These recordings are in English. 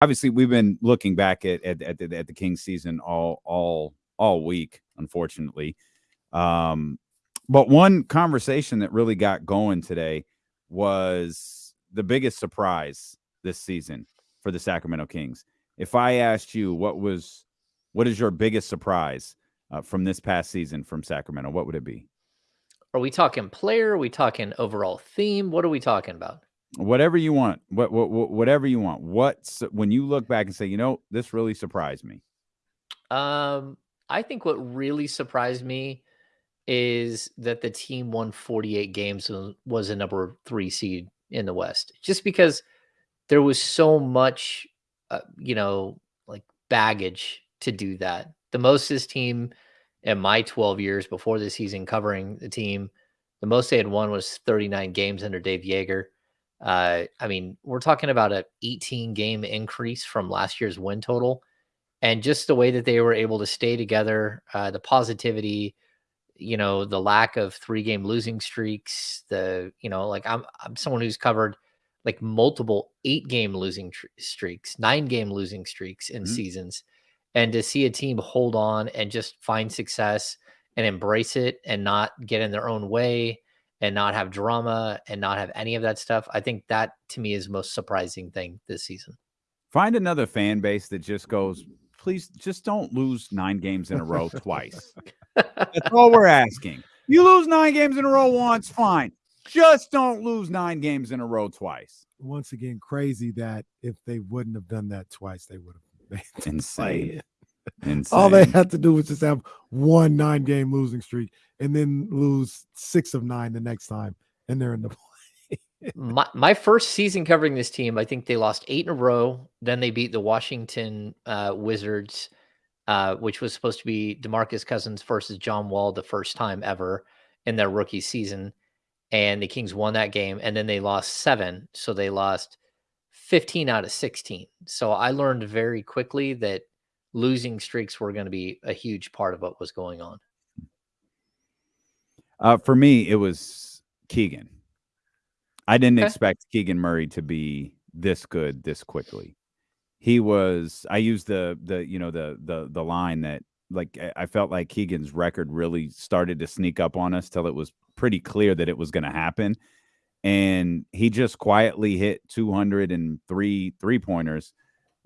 obviously we've been looking back at at, at the, at the Kings season all all all week, unfortunately. Um, but one conversation that really got going today was the biggest surprise this season for the Sacramento Kings. If I asked you what was what is your biggest surprise uh, from this past season from Sacramento, what would it be? Are we talking player? Are we talking overall theme? What are we talking about? Whatever you want. What, what, what whatever you want. What's when you look back and say, you know, this really surprised me. Um, I think what really surprised me is that the team won 48 games and was a number three seed in the West. Just because there was so much, uh, you know, like baggage to do that. The most this team in my 12 years before the season covering the team, the most they had won was 39 games under Dave Joerger. Uh, I mean, we're talking about an 18 game increase from last year's win total. And just the way that they were able to stay together, uh, the positivity, you know, the lack of three game losing streaks, the, you know, like I'm, I'm someone who's covered like multiple eight game losing tr- streaks, nine game losing streaks in mm-hmm. seasons. And to see a team hold on and just find success and embrace it and not get in their own way and not have drama and not have any of that stuff. I think that to me is the most surprising thing this season. Find another fan base that just goes, please just don't lose nine games in a row twice. That's all we're asking. You lose nine games in a row once, fine. Just don't lose nine games in a row twice. Once again, crazy that if they wouldn't have done that twice, they would have been insane. Insane. All they had to do was just have one nine game losing streak and then lose six of nine the next time, and they're in the play. my, my first season covering this team, I think they lost eight in a row. Then they beat the Washington uh, Wizards, uh, which was supposed to be Demarcus Cousins versus John Wall the first time ever in their rookie season. And the Kings won that game, and then they lost seven. So they lost 15 out of 16. So I learned very quickly that losing streaks were going to be a huge part of what was going on. Uh, for me, it was Keegan. I didn't okay. expect Keegan Murray to be this good this quickly. He was. I used the the you know the the the line that like I felt like Keegan's record really started to sneak up on us till it was pretty clear that it was going to happen, and he just quietly hit 203 three pointers,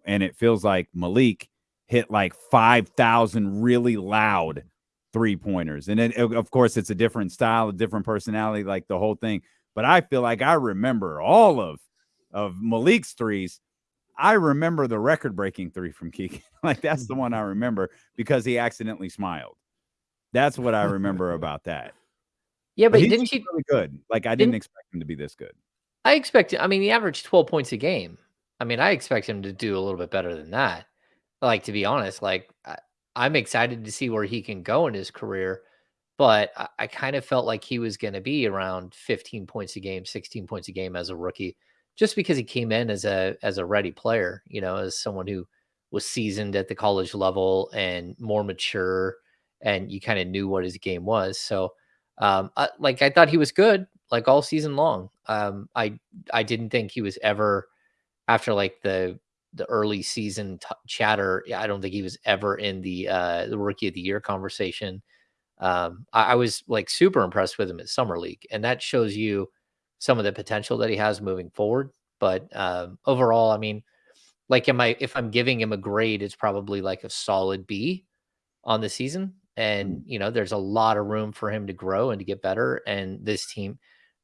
and it feels like Malik hit like 5,000 really loud three pointers. And then, of course, it's a different style, a different personality, like the whole thing. But I feel like I remember all of of Malik's threes. I remember the record breaking three from Keegan. like that's the one I remember because he accidentally smiled. That's what I remember about that. Yeah, but, but didn't he really good? Like I didn't, didn't expect him to be this good. I expect. I mean, he averaged twelve points a game. I mean, I expect him to do a little bit better than that. Like to be honest, like I'm excited to see where he can go in his career, but I, I kind of felt like he was going to be around 15 points a game, 16 points a game as a rookie, just because he came in as a as a ready player, you know, as someone who was seasoned at the college level and more mature, and you kind of knew what his game was. So, um, I, like I thought he was good, like all season long. Um, I I didn't think he was ever after like the the early season chatter, I don't think he was ever in the uh, the rookie of the year conversation. Um, I, I, was like super impressed with him at summer league, and that shows you some of the potential that he has moving forward. But um, overall, I mean, like, am I if I'm giving him a grade, it's probably like a solid B on the season. And mm. you know, there's a lot of room for him to grow and to get better. And this team,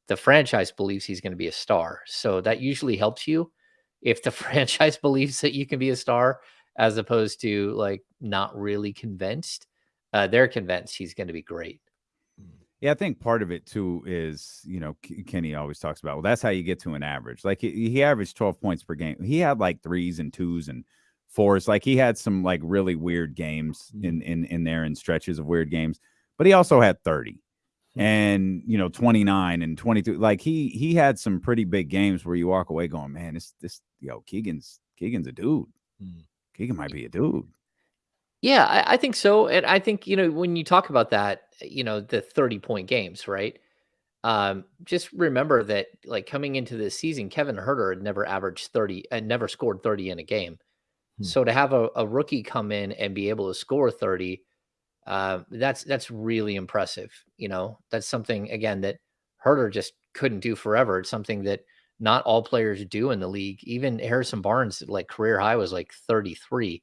the franchise believes he's going to be a star, so that usually helps you if the franchise believes that you can be a star as opposed to like not really convinced uh, they're convinced he's going to be great. Yeah i think part of it too is you know kenny always talks about well that's how you get to an average. Like he, he averaged 12 points per game. He had like threes and twos and fours. Like he had some like really weird games in mm-hmm. in in there and stretches of weird games but he also had 30 and you know 29 and 22 like he he had some pretty big games where you walk away going man this this yo keegan's keegan's a dude mm. keegan might be a dude yeah I, I, think so and i think you know when you talk about that you know the 30 point games right um, just remember that like coming into this season, Kevin Huerter had never averaged 30 and never scored 30 in a game. Hmm. So to have a, a rookie come in and be able to score 30, uh, that's that's really impressive. You know, that's something again that Huerter just couldn't do forever. It's something that not all players do in the league. Even Harrison Barnes, like career high was like 33.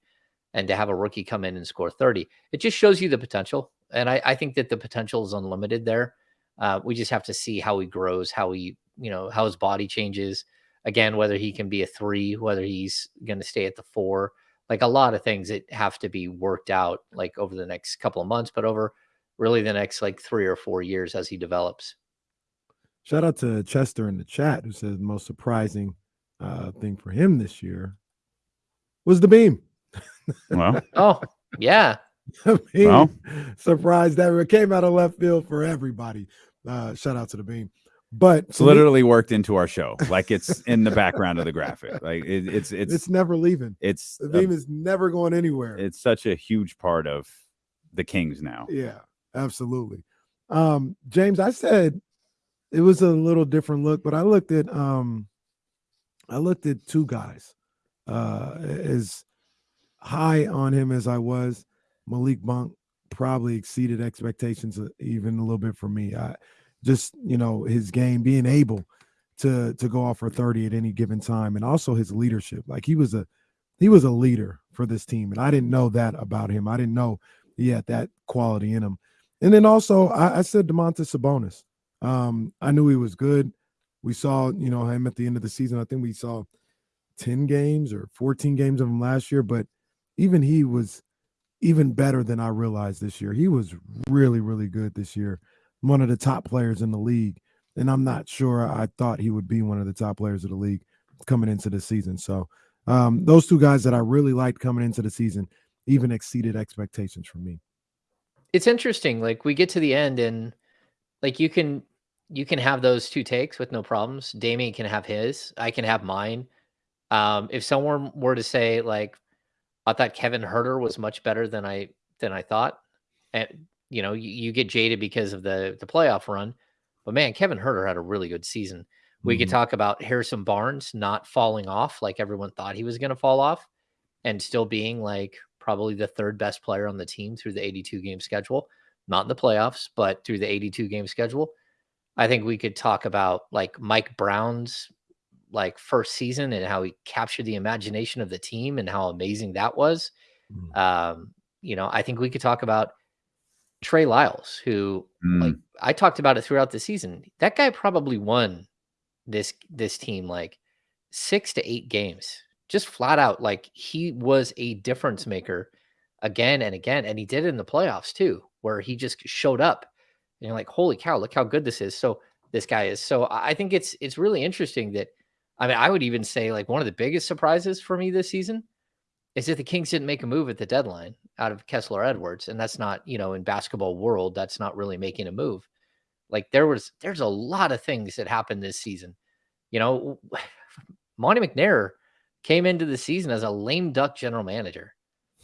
And to have a rookie come in and score 30, it just shows you the potential. And I, I think that the potential is unlimited there. Uh, we just have to see how he grows, how he, you know, how his body changes. Again, whether he can be a three, whether he's going to stay at the four, like a lot of things that have to be worked out like over the next couple of months, but over really the next like three or four years as he develops. Shout out to Chester in the chat who says the most surprising uh, thing for him this year was the beam. Well, Oh, yeah. I mean, Well. surprised that it came out of left field for everybody. Uh, shout out to the beam. But it's to me, literally worked into our show. Like it's in the background of the graphic. Like it, it's it's, it's never leaving. it's The beam is never going anywhere. it's such a huge part of the Kings now. Yeah, absolutely. Um, James, I said it was a little different look, but I looked at um I looked at two guys uh as high on him as I was. Malik Monk probably exceeded expectations uh, even a little bit for me. I just, you know, his game being able to to go off for 30 at any given time and also his leadership. Like he was a he was a leader for this team and I didn't know that about him. I didn't know he had that quality in him. And then also, I, I said Domantas Sabonis. Um, I knew he was good. We saw, you know, him at the end of the season. I think we saw 10 games or 14 games of him last year, but even he was even better than I realized this year. He was really, really good this year. One of the top players in the league. And I'm not sure I thought he would be one of the top players of the league coming into the season. So um, those two guys that I really liked coming into the season even exceeded expectations for me. It's interesting. Like we get to the end and like you can you can have those two takes with no problems. Damien can have his. I can have mine. Um, if someone were to say like, I thought Kevin Huerter was much better than I than I thought, and you know you, you get jaded because of the the playoff run, but man, Kevin Huerter had a really good season. We could Mhm. talk about Harrison Barnes not falling off like everyone thought he was going to fall off, and still being like probably the third best player on the team through the 82 game schedule, not in the playoffs, but through the 82 game schedule. I think we could talk about like Mike Brown's like first season and how he captured the imagination of the team and how amazing that was. Mhm. Um, you know, I think we could talk about Trey Lyles, who like Mm, I talked about it throughout the season. That guy probably won this this team like six to eight games, just flat out. Like he was a difference maker again and again, and he did it in the playoffs too, where he just showed up. And you're like, holy cow, look how good this is. So this guy is. So I I think it's it's really interesting that I mean, I would even say like one of the biggest surprises for me this season is that the Kings didn't make a move at the deadline out of Kessler Edwards. And that's not, you know, in basketball world, that's not really making a move. Like there was there's a lot of things that happened this season. You know, Monte McNair came into the season as a lame duck general manager.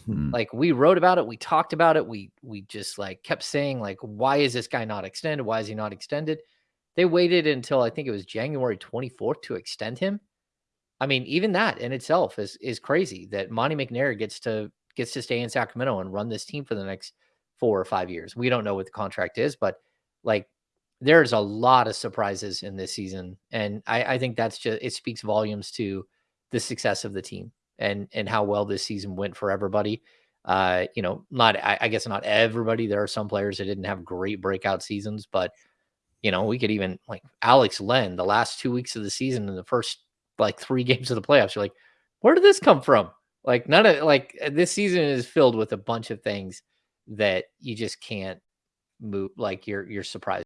mm. Like we wrote about it, we talked about it, we we just like kept saying like why is this guy not extended? Why is he not extended? They waited until I think it was January 24th to extend him. I mean, even that in itself is is crazy that Monte McNair gets to gets to stay in Sacramento and run this team for the next four or five years. We don't know what the contract is, but like there's a lot of surprises in this season. And I, I think that's just it speaks volumes to the success of the team and and how well this season went for everybody. Uh, you know, not I, I guess not everybody. There are some players that didn't have great breakout seasons, but you know, we could even like Alex Len, the last two weeks of the season and the first like three games of the playoffs. You're like, where did this come from? Like none of like uh, this season is filled with a bunch of things that you just can't move. Like you're you're surprised.